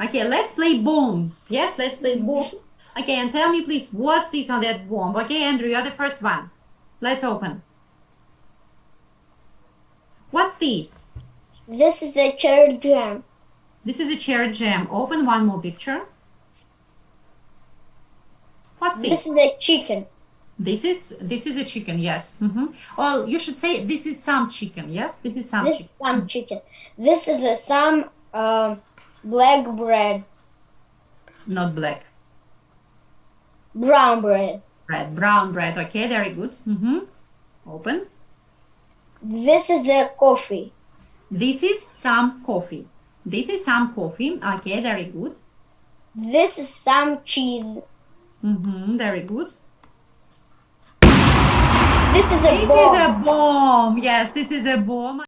Okay, let's play bombs. Yes, let's play bombs. Okay, and tell me please, what's this on that bomb? Okay, Andrew, you're the first one. Let's open. What's this? This is a cherry jam. This is a cherry jam. Open one more picture. What's this? This is a chicken. This is this is a chicken. Yes. Mm-hmm. Well, you should say this is some chicken. Yes, this is some This chicken. is some chicken. This is a some um black bread, Not black brown bread. bread, brown bread. Okay, very good. Mm-hmm. Open. This is the coffee. This is some coffee. This is some coffee. Okay, very good. This is some cheese. Mm-hmm. Very good. This is a This bomb. is a bomb. Yes, this is a bomb.